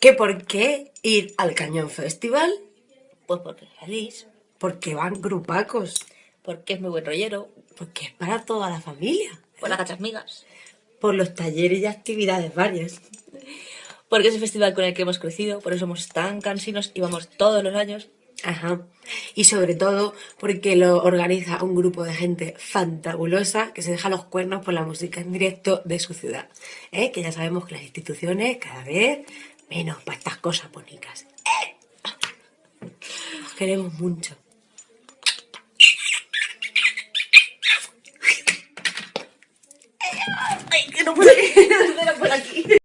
¿Que por qué ir al Cañón Festival? Pues porque es feliz, Porque van grupacos. porque es muy buen rollero, Porque es para toda la familia. por las gachas migas, Por los talleres y actividades varias. porque es el festival con el que hemos crecido, por eso somos tan cansinos y vamos todos los años. Ajá. Y sobre todo porque lo organiza un grupo de gente fantabulosa que se deja los cuernos por la música en directo de su ciudad. ¿Eh? Que ya sabemos que las instituciones cada vez menos para estas cosas bonitas. ¿Eh? Os queremos mucho. ¡Ay, que no puedo! ¡No por aquí!